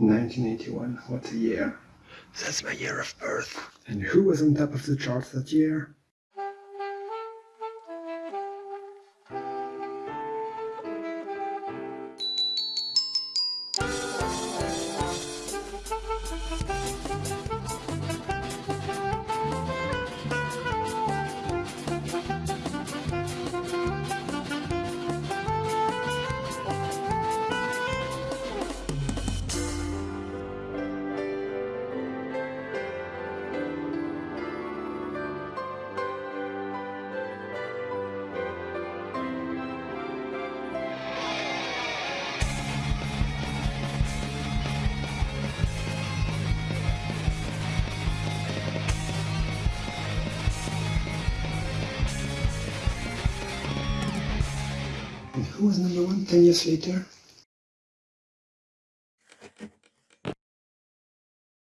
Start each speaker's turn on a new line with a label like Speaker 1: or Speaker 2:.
Speaker 1: 1981. What a year.
Speaker 2: That's my year of birth.
Speaker 1: And who was on top of the charts that year? And who was number one 10 years later?